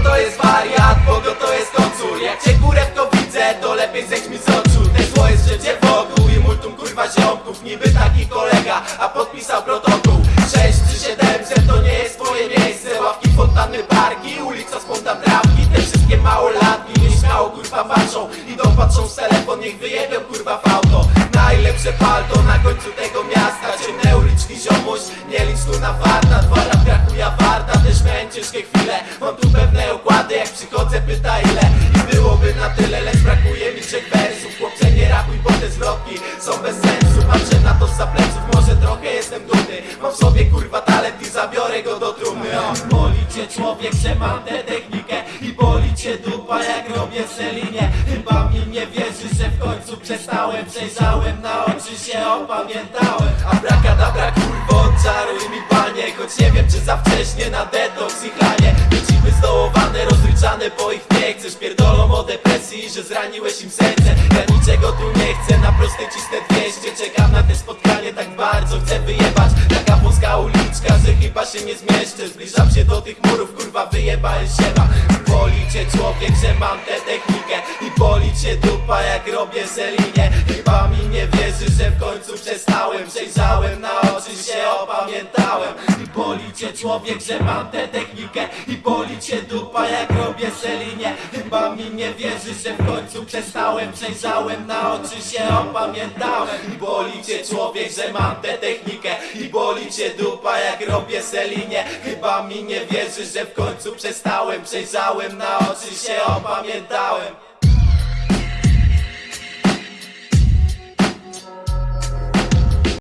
To jest wariat, Bogo to jest kocur. Jak cię kurewko widzę, to lepiej zejdź mi z oczu. Te zło jest życie wokół i multum kurwa ziomków Niby taki kolega, a podpisał protokół. 6 czy 700 to nie jest moje miejsce. Ławki, fontanny, parki, ulica, spontan trawki. Te wszystkie małolatki nieśmiało kurwa patrzą Idą, patrzą w telefon, niech wyjebią kurwa w auto Najlepsze palto na końcu tego miasta. Ciemne uliczki ziomuś, nie licz tu na farta Dwa lat brakuje warta, też miałem ciężkie chwile. Mam tu Patrzę na to za pleców, może trochę jestem dumny. Mam w sobie kurwa talent i zabiorę go do trumny. O, Boli cię człowiek, że mam tę technikę I boli cię dupa, jak robię selinie Chyba mi nie wierzy, że w końcu przestałem Przejrzałem na oczy się, opamiętałem. Abrakadabra kurwo, odczaruj mi panie Choć nie wiem, czy za wcześnie na detoks i chlanie. Dzieci zdołowane, rozryczane, bo ich nie chcesz. Pierdolą o depresji, że zraniłeś im serce. Ja niczego tu nie chcę, na prostej cisnę 200 Czekam na te spotkanie, tak bardzo chcę wyjebać. Taka wąska uliczka, że chyba się nie zmieszczę. Zbliżam się do tych murów, kurwa wyjebałem siema Boli cię człowiek, że mam tę technikę. I boli cię dupa, jak robię selinie Chyba mi nie wierzy, że w końcu przestałem. Przejrzałem na oczy się, opamiętałem boli cię człowiek, że mam tę technikę. I boli cię dupa, jak robię selinie Chyba mi nie wierzy, że w końcu przestałem. Przejrzałem na oczy się, opamiętałem. I boli cię człowiek, że mam tę technikę. I boli cię dupa, jak robię selinie Chyba mi nie wierzy, że w końcu przestałem. Przejrzałem na oczy się, opamiętałem